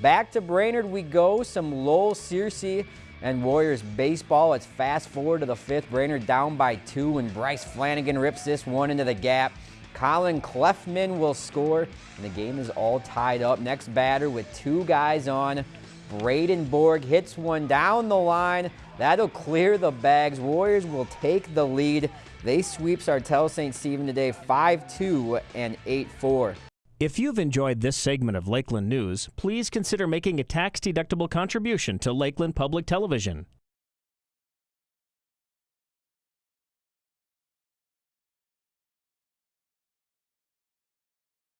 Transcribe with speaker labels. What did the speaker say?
Speaker 1: Back to Brainerd we go. Some Lowell Searcy and Warriors baseball. Let's fast forward to the fifth. Brainerd down by two, and Bryce Flanagan rips this one into the gap. Colin Clefman will score, and the game is all tied up. Next batter with two guys on. Braden Borg hits one down the line. That'll clear the bags. Warriors will take the lead. They sweep Sartell St. Stephen today 5-2 and 8-4.
Speaker 2: If you've enjoyed this segment of Lakeland News, please consider making a tax-deductible contribution to Lakeland Public Television.